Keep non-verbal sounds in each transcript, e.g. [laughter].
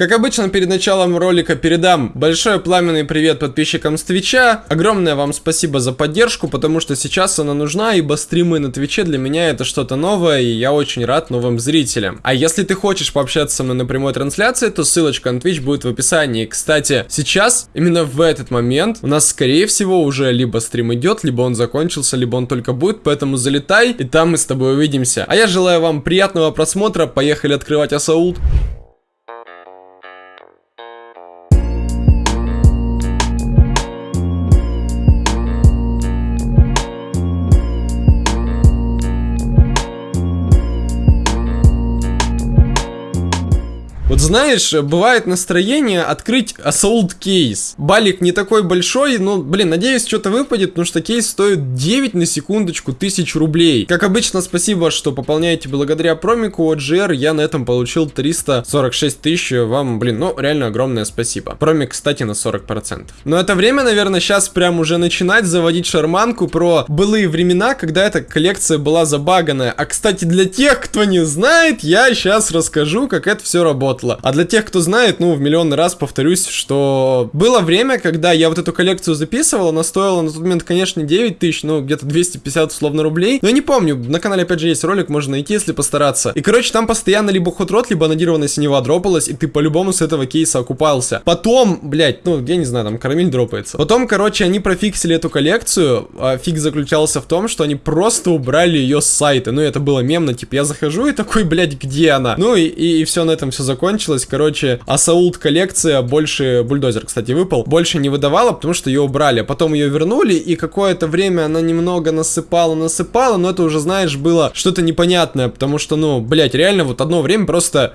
Как обычно, перед началом ролика передам большой пламенный привет подписчикам с Твича. Огромное вам спасибо за поддержку, потому что сейчас она нужна, ибо стримы на Твиче для меня это что-то новое, и я очень рад новым зрителям. А если ты хочешь пообщаться со мной на прямой трансляции, то ссылочка на Twitch будет в описании. Кстати, сейчас, именно в этот момент, у нас, скорее всего, уже либо стрим идет, либо он закончился, либо он только будет, поэтому залетай, и там мы с тобой увидимся. А я желаю вам приятного просмотра, поехали открывать Assault. Знаешь, бывает настроение открыть Assault кейс. Балик не такой большой, но, блин, надеюсь, что-то выпадет, потому что кейс стоит 9 на секундочку тысяч рублей. Как обычно, спасибо, что пополняете благодаря промику OGR, я на этом получил 346 тысяч, вам, блин, ну, реально огромное спасибо. Промик, кстати, на 40%. Но это время, наверное, сейчас прям уже начинать заводить шарманку про былые времена, когда эта коллекция была забаганная. А, кстати, для тех, кто не знает, я сейчас расскажу, как это все работало. А для тех, кто знает, ну, в миллион раз повторюсь, что было время, когда я вот эту коллекцию записывал, она стоила на тот момент, конечно, 9 тысяч, ну, где-то 250 условно рублей. Но я не помню, на канале опять же есть ролик, можно найти, если постараться. И, короче, там постоянно либо ходрот, либо анодированная синева дропалась, и ты по-любому с этого кейса окупался. Потом, блять, ну, я не знаю, там карамель дропается. Потом, короче, они профиксили эту коллекцию, а фиг заключался в том, что они просто убрали ее с сайта. Ну, это было мемно, типа, я захожу и такой, блядь, где она? Ну, и, и, и все на этом все закончилось закончилась. Короче, Асаулт коллекция больше... Бульдозер, кстати, выпал. Больше не выдавала, потому что ее убрали. Потом ее вернули, и какое-то время она немного насыпала, насыпала, но это уже, знаешь, было что-то непонятное, потому что, ну, блять, реально вот одно время просто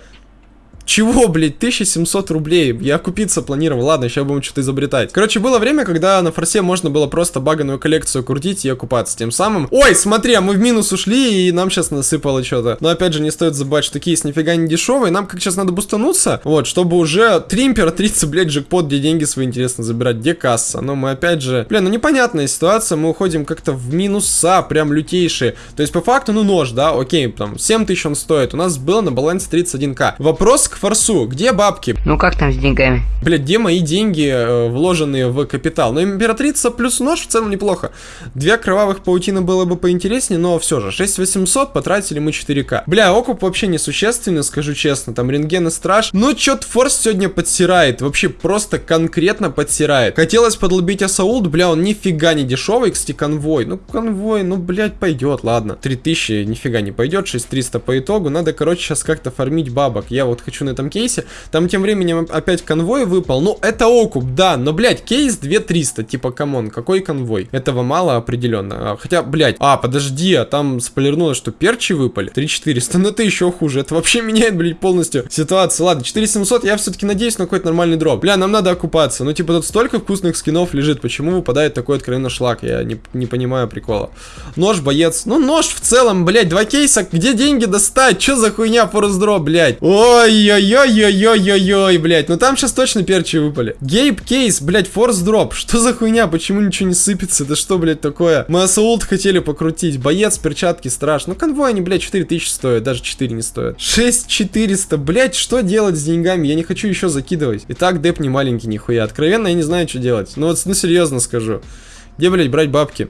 чего, блядь, 1700 рублей? Я купиться планировал. Ладно, сейчас будем что-то изобретать. Короче, было время, когда на форсе можно было просто баганую коллекцию крутить и окупаться тем самым. Ой, смотри, а мы в минус ушли, и нам сейчас насыпало что-то. Но опять же, не стоит забывать, что кейс нифига не дешевый. Нам как сейчас надо бустануться, вот, чтобы уже три императрицы, блядь, джекпот, где деньги свои интересно забирать, где касса. Но мы опять же, блин, ну непонятная ситуация, мы уходим как-то в минуса, прям лютейшие. То есть, по факту, ну нож, да, окей, там, 7000 он стоит. У нас было на балансе 31к. Вопрос к форсу. Где бабки? Ну как там с деньгами? Блять, где мои деньги, э, вложенные в капитал? Ну, императрица плюс нож в целом неплохо. Две кровавых паутины было бы поинтереснее, но все же, 6800 потратили мы 4к. Бля, окуп вообще несущественный, скажу честно. Там рентген и страж. Но чё-то форс сегодня подсирает. Вообще просто конкретно подсирает. Хотелось подлубить Assault, бля, он нифига не дешевый, кстати, конвой. Ну, конвой, ну, блять, пойдет, ладно. 3000 нифига не пойдет, 6300 по итогу. Надо, короче, сейчас как-то фармить бабок. Я вот хочу на этом кейсе. Там тем временем опять конвой выпал. Ну, это окуп, да, но, блядь, кейс 2300. Типа, come on, какой конвой? Этого мало определенно. А, хотя, блядь, а, подожди, а там спойлернулось, что перчи выпали. 3400, ну это еще хуже. Это вообще меняет, блядь, полностью ситуацию. Ладно, 4700, я все-таки надеюсь на какой-то нормальный дроп. Бля, нам надо окупаться. Ну, типа, тут столько вкусных скинов лежит. Почему выпадает такой откровенно шлак? Я не, не понимаю прикола. Нож, боец. Ну, нож в целом, блядь, два кейса. Где деньги достать? Че за хуйня форс дроп, блядь? Ой-ой-ой. Ой-ой-ой-ой-ой, блядь. Ну там сейчас точно перчи выпали. Гейб кейс, блядь, форс дроп. Что за хуйня? Почему ничего не сыпется? Да что, блядь, такое? Мы ассаулт хотели покрутить. Боец, перчатки, страж. Ну конвой они, блядь, 4000 стоят. Даже 4 не стоят. 6400. Блядь, что делать с деньгами? Я не хочу еще закидывать. Итак, деп не маленький, нихуя. Откровенно, я не знаю, что делать. Ну вот, ну серьезно скажу. Где, блядь, брать бабки?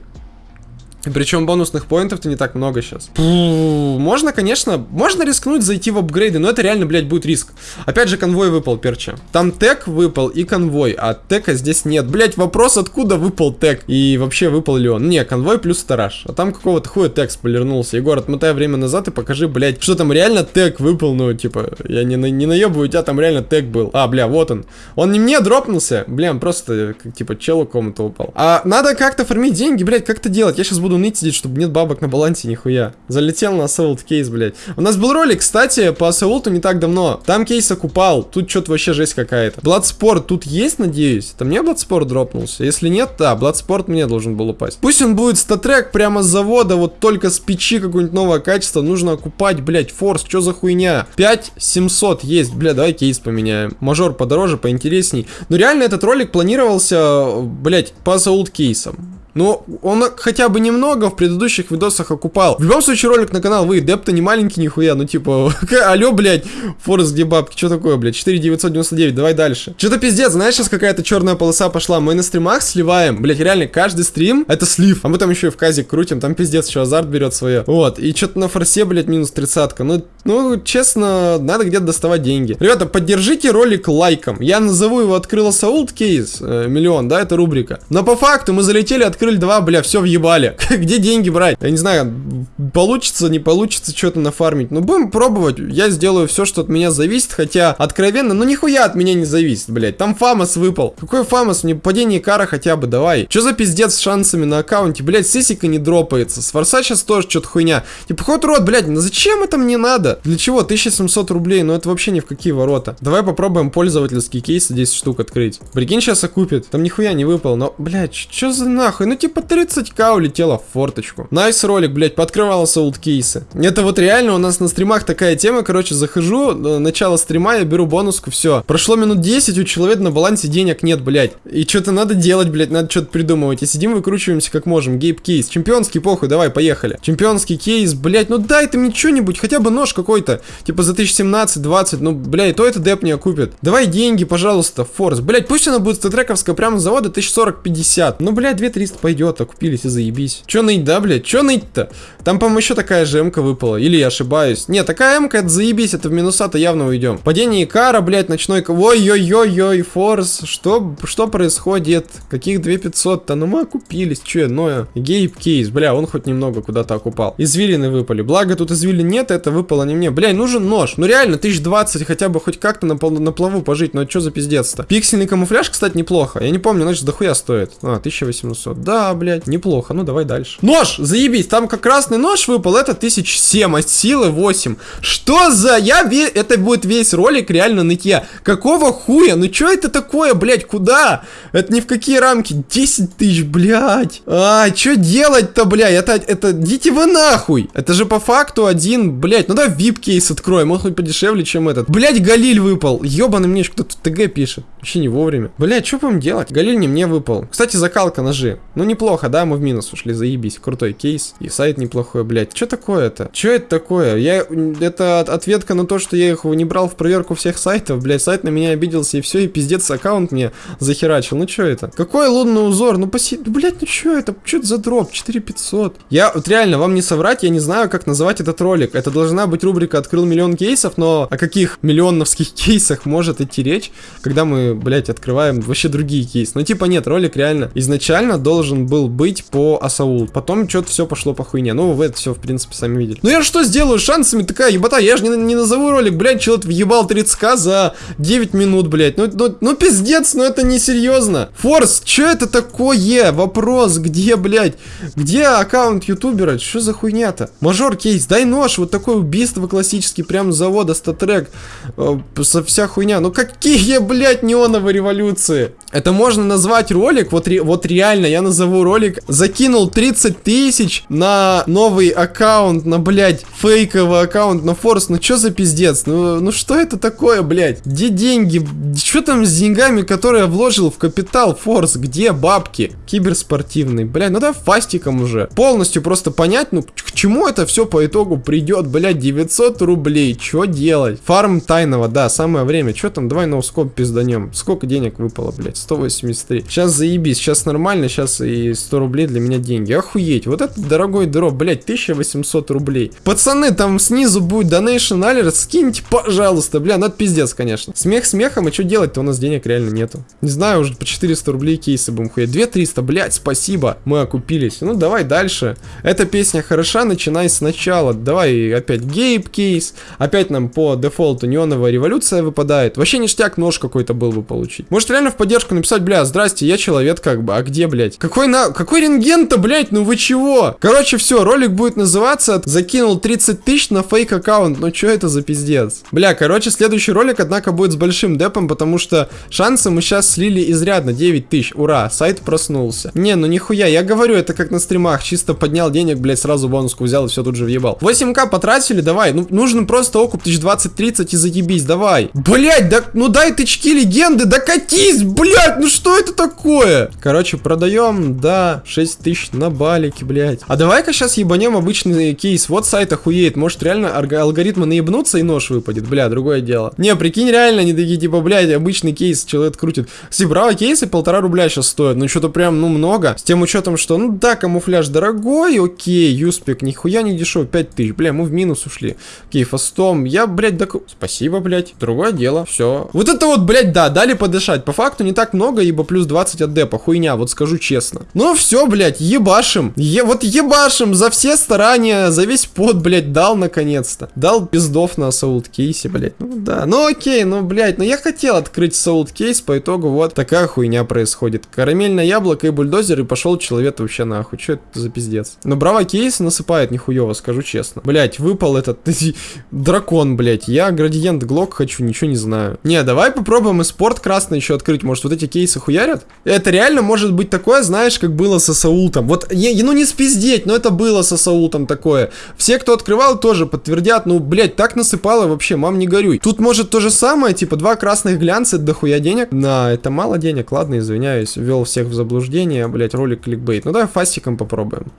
Причем бонусных поинтов-то не так много сейчас. можно, конечно, можно рискнуть зайти в апгрейды, но это реально, блядь, будет риск. Опять же, конвой выпал, перча. Там тег выпал и конвой, а тега здесь нет. Блядь, вопрос, откуда выпал тег? И вообще, выпал ли он? Не, конвой плюс сторож. А там какого-то хуя тег спойлернулся. Егор, отмотай время назад и покажи, блядь, что там реально тег выпал, ну, типа, я не, не наебываю, у тебя там реально тег был. А, бля, вот он. Он не мне дропнулся, бля, просто, типа, челу кому-то упал. А надо как-то фармить деньги, блядь, как это делать? Я сейчас буду ныть сидеть, чтобы нет бабок на балансе, нихуя. Залетел на Assault кейс, блядь. У нас был ролик, кстати, по Assault не так давно. Там кейс окупал. Тут что-то вообще жесть какая-то. Bloodsport тут есть, надеюсь? Там мне Bloodsport дропнулся? Если нет, да, Бладспорт мне должен был упасть. Пусть он будет StatTrak прямо с завода, вот только с печи какое-нибудь новое качество. Нужно окупать, блядь, форс, что за хуйня? 5700 есть, бля, давай кейс поменяем. Мажор подороже, поинтересней. Но реально этот ролик планировался, блядь, по Assault кейсам. Но он хотя бы немного в предыдущих видосах окупал. В любом случае, ролик на канал вы, деп-то не маленький нихуя, ну типа, [laughs] алло, блядь, Форест, где бабки, что такое, блядь, 4999, давай дальше. Что-то пиздец, знаешь, сейчас какая-то черная полоса пошла, мы на стримах сливаем, блядь, реально, каждый стрим это слив, а мы там еще и в казик крутим, там пиздец еще азарт берет свое. Вот, и что-то на форсе, блядь, минус тридцатка, ну, ну, честно, надо где-то доставать деньги. Ребята, поддержите ролик лайком, я назову его «Открыла Саулт кейс», э, миллион, да, это рубрика. Но по факту мы залетели, открыли два, бля, все въебали. [laughs] Где деньги брать? Я не знаю, получится, не получится что-то нафармить. Ну, будем пробовать. Я сделаю все, что от меня зависит, хотя, откровенно, ну, нихуя от меня не зависит, блядь. Там FAMAS выпал. Какой FAMAS? Мне падение Икара хотя бы, давай. Что за пиздец с шансами на аккаунте? Блядь, сисика не дропается. С форса сейчас тоже что-то хуйня. Типа, Hot Rod, блядь, ну зачем это мне надо? Для чего? 1700 рублей, ну это вообще ни в какие ворота. Давай попробуем пользовательские кейсы 10 штук открыть. Прикинь, сейчас окупит. Там нихуя не выпал, но, блядь, что за нахуй? Ну типа 30к улетело в форточку. Nice ролик, блядь, пооткрывал Assault кейсы. Это вот реально у нас на стримах такая тема, короче, захожу, э, начало стрима, я беру бонуску, все. Прошло минут 10, у человека на балансе денег нет, блядь. И что-то надо делать, блядь, надо что-то придумывать. И сидим, выкручиваемся как можем. Гейп кейс. Чемпионский, похуй, давай, поехали. Чемпионский кейс, блядь, ну дай ты мне что-нибудь, хотя бы нож какой-то. Типа за 1017-20, ну, блядь, то это деп не окупит. Давай деньги, пожалуйста, форс. Блядь, пусть она будет статрековская прямо с завода 1040-50. Ну, блядь, 2300 пойдет, окупились и заебись. Че ныть, да, блядь, че ныть-то? Там, по-моему, еще такая же МК выпала. Или я ошибаюсь. Не, такая МК, это заебись, это в минуса-то явно уйдем. Падение Икара, блядь, ночной... Ой-ой-ой-ой, форс. Что, что происходит? Каких 2500-то? Ну, мы окупились, че, Ноя. Гейп кейс, бля, он хоть немного куда-то окупал. Извилины выпали. Благо, тут извилин нет, это выпало не мне. Бля, нужен нож. Ну, реально, 1020 хотя бы хоть как-то на, на плаву пожить. Ну, что за пиздец-то? Пиксельный камуфляж, кстати, неплохо. Я не помню, значит, дохуя стоит. А, 1800. Да, блядь, неплохо. Ну, давай дальше. Нож! Заебись! Там как красный нож выпал, это 1007, а силы 8. Что за... Я ве... Это будет весь ролик реально нытья. Какого хуя? Ну, что это такое, блядь? Куда? Это ни в какие рамки. 10 тысяч, блядь. А, что делать-то, блядь? Это, это... Идите вы нахуй. Это же по факту один, блядь. Ну, да, VIP-кейс откроем. Он хоть подешевле, чем этот. Блядь, Галиль выпал. Ёбаный мне кто-то ТГ пишет. Вообще не вовремя. Блядь, что будем делать? Галиль не мне выпал. Кстати, закалка ножи. Ну, неплохо, да? Мы в минус ушли, заебись. Крутой кейс. И сайт неплохой, блядь. Что такое-то? Что это такое? Я... Это ответка на то, что я их не брал в проверку всех сайтов. Блядь, сайт на меня обиделся и все. И пиздец аккаунт мне захерачил. Ну, что это? Какой лунный узор? Ну, поси... Блядь, ну что это? Что это за дроп? 4500. Я вот реально, вам не соврать, я не знаю, как называть этот ролик. Это должна быть рубрика «Открыл миллион кейсов», но о каких миллионовских [laughs] кейсах может идти речь, когда мы, блядь, открываем вообще другие кейсы. Ну, типа, нет, ролик реально изначально должен был быть по Асаул. Потом что-то все пошло по хуйне. Ну, вы это все, в принципе, сами видели. Ну, я что сделаю? Шансами такая ебота. Я же не, не назову ролик, блядь, человек въебал 30к за 9 минут, блядь. Ну, ну, ну, пиздец, ну это не серьезно. Форс, что это такое? Вопрос, где, блядь? Где аккаунт ютубера? Что за хуйня-то? Мажор кейс, дай нож, вот такое убийство классический, прям с завода, статрек, э, вся хуйня. Ну какие, блядь, неоновые революции? Это можно назвать ролик, вот, ре, вот реально, я назову ролик, закинул 30 тысяч на новый аккаунт, на, блядь, фейковый аккаунт на Форс, ну что за пиздец? Ну, ну что это такое, блядь? Где деньги? Что там с деньгами, которые я вложил в капитал Форс? Где бабки? Киберспортивный, блядь, ну да фастиком уже. Полностью просто понять, ну к чему это все по итогу придет, блядь, 900 рублей, что делать? Фарм тайного, да, самое время. Что там, давай ноускоп пизданем. Сколько денег выпало, блядь? 183. Сейчас заебись, сейчас нормально, сейчас и 100 рублей для меня деньги. Охуеть, вот это дорогой дроп, блядь, 1800 рублей. Пацаны, там снизу будет donation alert, скиньте, пожалуйста, бля, ну это пиздец, конечно. Смех смехом, и что делать-то, у нас денег реально нету. Не знаю, уже по 400 рублей кейсы будем хуять. 2300, блядь, спасибо, мы окупились. Ну, давай дальше. Эта песня хороша, начинай сначала. Давай опять гейп кейс, опять нам по дефолту неоновая революция выпадает. Вообще ништяк нож какой-то был бы получить. Может реально в поддержку написать, бля, здрасте, я человек как бы, а где, блядь? Какой на... Какой рентген-то, блядь, ну вы чего? Короче, все, ролик будет называться «Закинул 30 тысяч на фейк аккаунт». Ну что это за пиздец? Бля, короче, следующий ролик, однако, будет с большим депом, потому что шансы мы сейчас слили изрядно, 9 тысяч, ура, сайт проснулся. Не, ну нихуя, я говорю, это как на стримах, чисто поднял денег, блядь, сразу бонуску взял и все тут же въебал. 8к потратили, давай, ну нужно просто окуп 1020-30 и заебись, давай. Блядь, да, ну дай тычки легенды, да катись, блядь! Блядь, ну что это такое? Короче, продаем, да, 6 тысяч на балике, блядь. А давай-ка сейчас ебанем обычный кейс. Вот сайт охуеет. Может, реально алгоритмы наебнутся и нож выпадет. Бля, другое дело. Не, прикинь, реально, они такие, типа, блядь, обычный кейс, человек крутит. Кстати, браво, кейсы полтора рубля сейчас стоят. Ну, что-то прям, ну, много. С тем учетом, что, ну, да, камуфляж дорогой, окей, юспик, нихуя не дешевый, 5 тысяч. Бля, мы в минус ушли. Окей, фастом. Я, блядь, док... Спасибо, блядь. Другое дело, все. Вот это вот, блядь, да, дали подышать. По факту не так много, ибо плюс 20 от депа. Хуйня, вот скажу честно. Ну, все, блядь, ебашим. Е вот ебашим за все старания, за весь пот, блядь, дал наконец-то. Дал пиздов на Assault кейсе, блядь. Ну, да. Ну, окей, ну, блядь, ну я хотел открыть Assault кейс, по итогу вот такая хуйня происходит. Карамельное яблоко и бульдозер, и пошел человек вообще нахуй. Че это за пиздец? Но Bravo кейс насыпает нихуево, скажу честно. Блядь, выпал этот [laughs] дракон, блядь. Я градиент глок хочу, ничего не знаю. Не, давай попробуем и спорт красный еще открыть. Может, вот эти кейсы хуярят? Это реально может быть такое, знаешь, как было со Саултом. Вот, ну не спиздеть, но это было со Саултом такое. Все, кто открывал, тоже подтвердят. Ну, блядь, так насыпало вообще, мам, не горюй. Тут может то же самое, типа два красных глянца, дохуя денег. На, это мало денег, ладно, извиняюсь. Ввел всех в заблуждение, блядь, ролик кликбейт. Ну давай фастиком попробуем.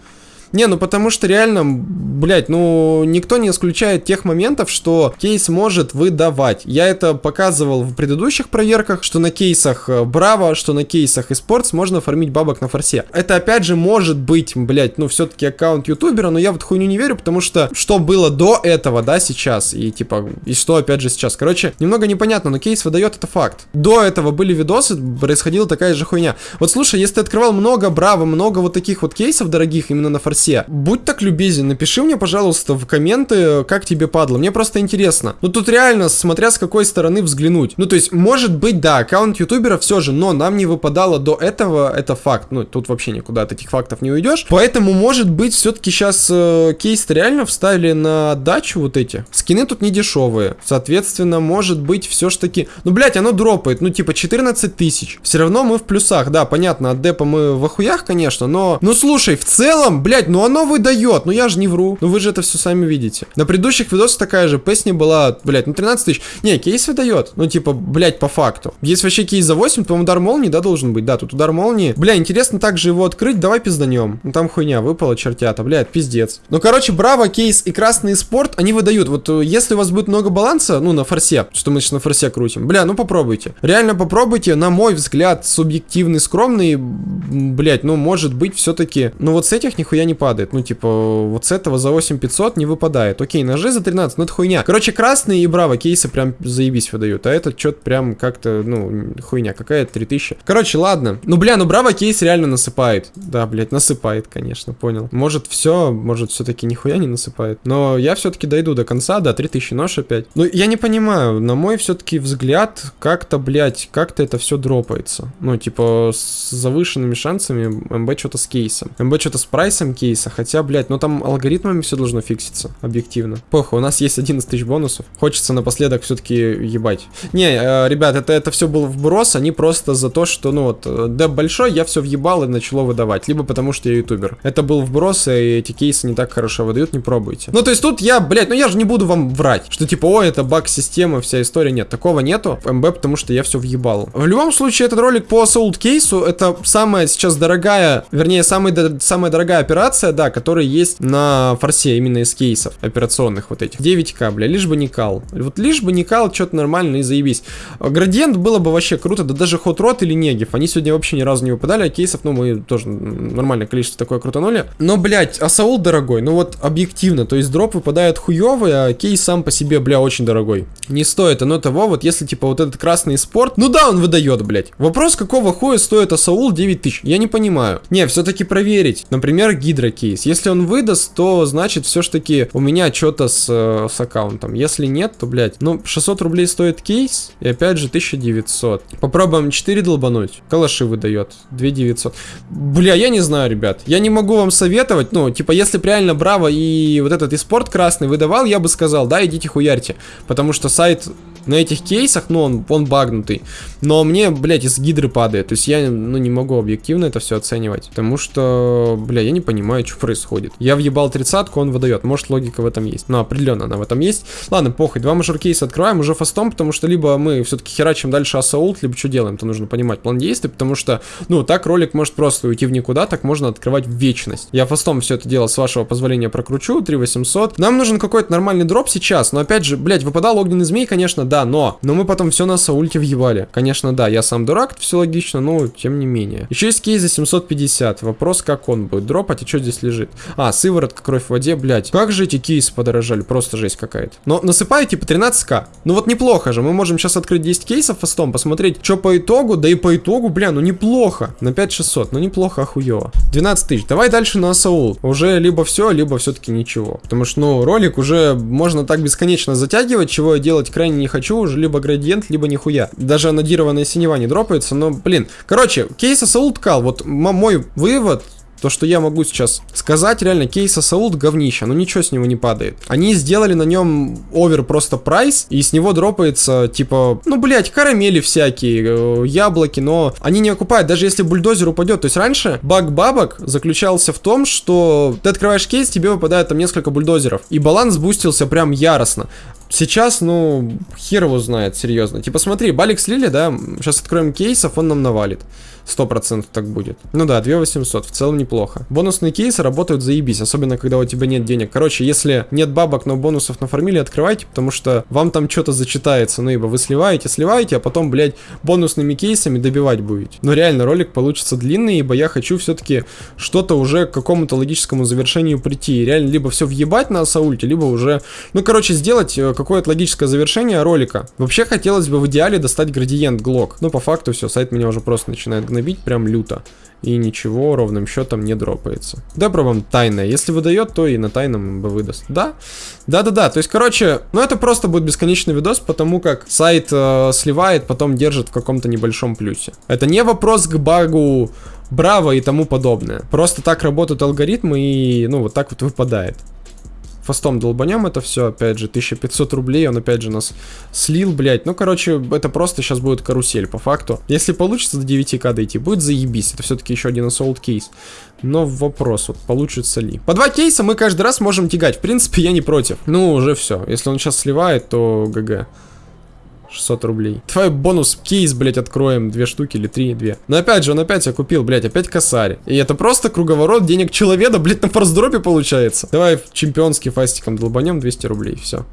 Не, ну потому что реально, блядь, ну никто не исключает тех моментов, что кейс может выдавать. Я это показывал в предыдущих проверках, что на кейсах Браво, что на кейсах eSports можно фармить бабок на форсе. Это опять же может быть, блядь, ну все-таки аккаунт ютубера, но я вот хуйню не верю, потому что что было до этого, да, сейчас, и типа, и что опять же сейчас. Короче, немного непонятно, но кейс выдает, это факт. До этого были видосы, происходила такая же хуйня. Вот слушай, если ты открывал много Браво, много вот таких вот кейсов дорогих именно на форсе, все. Будь так любезен, напиши мне, пожалуйста, в комменты, как тебе падло. Мне просто интересно. Ну тут реально, смотря с какой стороны взглянуть. Ну то есть, может быть, да, аккаунт ютубера все же, но нам не выпадало до этого, это факт. Ну тут вообще никуда от этих фактов не уйдешь. Поэтому, может быть, все-таки сейчас э, кейс реально вставили на дачу вот эти. Скины тут не дешевые. Соответственно, может быть, все ж таки... Ну, блять, оно дропает. Ну, типа, 14 тысяч. Все равно мы в плюсах. Да, понятно, от депа мы в охуях, конечно, но... Ну, слушай, в целом, блять, блядь, ну оно выдает. Ну я же не вру. Ну вы же это все сами видите. На предыдущих видосах такая же песня была, блядь, ну 13 тысяч. Не, кейс выдает. Ну типа, блядь, по факту. Есть вообще кейс за 8, то удар молнии, да, должен быть. Да, тут удар молнии. Бля, интересно также его открыть. Давай пизданем. Ну там хуйня выпала, чертята. Блядь, пиздец. Ну короче, браво, кейс и красный спорт, они выдают. Вот э, если у вас будет много баланса, ну на форсе, что мы сейчас на форсе крутим. Бля, ну попробуйте. Реально попробуйте. На мой взгляд, субъективный, скромный, блядь, ну может быть все-таки. Ну вот с этих нихуя не падает. Ну, типа, вот с этого за 8500 не выпадает. Окей, ножи за 13, ну это хуйня. Короче, красные и браво кейсы прям заебись выдают. А этот что-то прям как-то, ну, хуйня какая-то 3000. Короче, ладно. Ну, бля, ну браво кейс реально насыпает. Да, блядь, насыпает, конечно, понял. Может все, может все-таки нихуя не насыпает. Но я все-таки дойду до конца, да, 3000 нож опять. Ну, я не понимаю, на мой все-таки взгляд, как-то, блядь, как-то это все дропается. Ну, типа, с завышенными шансами МБ что-то с кейсом. МБ что-то с прайсом кейс кейса. Хотя, блядь, ну там алгоритмами все должно фикситься, объективно. Похуй, у нас есть 11 тысяч бонусов. Хочется напоследок все-таки ебать. Не, э, ребят, это, это все был вброс, они просто за то, что, ну вот, э, деп большой, я все въебал и начало выдавать. Либо потому, что я ютубер. Это был вброс, и эти кейсы не так хорошо выдают, не пробуйте. Ну, то есть тут я, блядь, ну я же не буду вам врать, что типа, о, это баг системы, вся история. Нет, такого нету. МБ, потому что я все въебал. В любом случае, этот ролик по Soul кейсу, это самая сейчас дорогая, вернее, самая, самая дорогая операция, операция, да, которая есть на форсе, именно из кейсов операционных вот этих. 9к, бля, лишь бы не кал. Вот лишь бы не кал, что-то нормально и заебись. Градиент было бы вообще круто, да даже ход рот или негив, они сегодня вообще ни разу не выпадали, а кейсов, ну, мы тоже нормальное количество такое крутанули. Но, блядь, а Саул дорогой, ну вот объективно, то есть дроп выпадает хуёвый, а кейс сам по себе, бля, очень дорогой. Не стоит оно того, вот если, типа, вот этот красный спорт, ну да, он выдает, блядь. Вопрос, какого хуя стоит Асаул 9000, я не понимаю. Не, все-таки проверить. Например, Гидра кейс. Если он выдаст, то значит все ж таки у меня что-то с, э, с аккаунтом. Если нет, то, блядь, ну, 600 рублей стоит кейс, и опять же 1900. Попробуем 4 долбануть. Калаши выдает. 2900. Бля, я не знаю, ребят. Я не могу вам советовать, ну, типа, если бы реально Браво и вот этот и спорт красный выдавал, я бы сказал, да, идите хуярьте. Потому что сайт на этих кейсах, ну, он, он багнутый. Но мне, блядь, из гидры падает. То есть я, ну, не могу объективно это все оценивать. Потому что, бля, я не понимаю, что происходит. Я въебал тридцатку, он выдает. Может, логика в этом есть. Ну, определенно она в этом есть. Ладно, похуй. Два мажор кейса открываем уже фастом, потому что либо мы все-таки херачим дальше ассаулт, либо что делаем, то нужно понимать план действий, потому что, ну, так ролик может просто уйти в никуда, так можно открывать в вечность. Я фастом все это дело, с вашего позволения, прокручу, 3800. Нам нужен какой-то нормальный дроп сейчас, но опять же, блядь, выпадал огненный змей, конечно, да, но, но мы потом все на саульте въебали. Конечно, да, я сам дурак, все логично, но тем не менее. Еще есть кейс за 750, вопрос, как он будет дропать, и что здесь лежит? А, сыворотка, кровь в воде, блядь. Как же эти кейсы подорожали, просто жесть какая-то. Но насыпаю типа 13к. Ну вот неплохо же, мы можем сейчас открыть 10 кейсов фастом, посмотреть, что по итогу, да и по итогу, бля, ну неплохо. На 5600, ну неплохо, охуево. 12 тысяч, давай дальше на Саул. Уже либо все, либо все-таки ничего. Потому что, ну, ролик уже можно так бесконечно затягивать, чего я делать крайне не хочу, уже либо градиент, либо нихуя. Даже анодированная синева не дропается, но, блин. Короче, кейс Assault кал, вот мой вывод то, что я могу сейчас сказать, реально, кейс Assault говнища, но ничего с него не падает. Они сделали на нем over просто price, и с него дропается, типа, ну, блять, карамели всякие, э, яблоки, но они не окупают, даже если бульдозер упадет. То есть раньше баг бабок заключался в том, что ты открываешь кейс, тебе выпадает там несколько бульдозеров, и баланс бустился прям яростно. Сейчас, ну, хер его знает, серьезно. Типа, смотри, балик слили, да, сейчас откроем кейсов, он нам навалит. 100% так будет. Ну да, 2800, в целом неплохо. Бонусные кейсы работают заебись, особенно когда у тебя нет денег. Короче, если нет бабок, но бонусов нафармили, открывайте, потому что вам там что-то зачитается. Ну ибо вы сливаете, сливаете, а потом, блядь, бонусными кейсами добивать будете. Но реально, ролик получится длинный, ибо я хочу все-таки что-то уже к какому-то логическому завершению прийти. реально, либо все въебать на Саульте, либо уже, ну короче, сделать э, какое-то логическое завершение ролика. Вообще хотелось бы в идеале достать градиент глок. Ну по факту все, сайт меня уже просто начинает гнобить прям люто. И ничего ровным счетом не дропается. Добро вам тайное. Если выдает, то и на тайном бы выдаст. Да? Да-да-да. То есть, короче, ну это просто будет бесконечный видос, потому как сайт э, сливает, потом держит в каком-то небольшом плюсе. Это не вопрос к багу Браво и тому подобное. Просто так работают алгоритмы и, ну, вот так вот выпадает фастом долбанем это все, опять же, 1500 рублей, он опять же нас слил, блядь. Ну, короче, это просто сейчас будет карусель, по факту. Если получится до 9к дойти, будет заебись. Это все-таки еще один assault кейс. Но вопрос, вот, получится ли. По два кейса мы каждый раз можем тягать. В принципе, я не против. Ну, уже все. Если он сейчас сливает, то ГГ. 600 рублей. Твой бонус кейс, блять, откроем. Две штуки или три, две. Но опять же, он опять я купил, блять, опять косарь. И это просто круговорот денег человека, блять, на форсдропе получается. Давай чемпионский фастиком долбанем 200 рублей, все.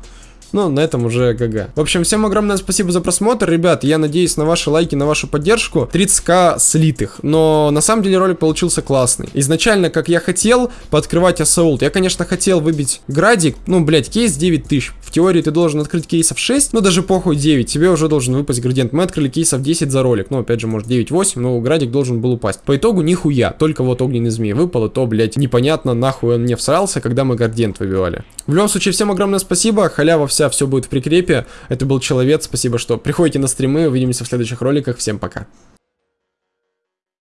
Ну, на этом уже ГГ. В общем, всем огромное спасибо за просмотр, ребят. Я надеюсь на ваши лайки, на вашу поддержку. 30к слитых. Но на самом деле ролик получился классный. Изначально, как я хотел, пооткрывать Assault. Я, конечно, хотел выбить градик. Ну, блять, кейс 9000. В теории ты должен открыть кейсов 6, ну даже похуй 9. Тебе уже должен выпасть градиент. Мы открыли кейсов 10 за ролик. Ну, опять же, может 9-8, но градик должен был упасть. По итогу нихуя. Только вот огненный змей выпал, и то, блять, непонятно, нахуй он мне всрался, когда мы градиент выбивали. В любом случае, всем огромное спасибо. Халява вся, все будет в прикрепе. Это был Человек, спасибо, что приходите на стримы. Увидимся в следующих роликах. Всем пока.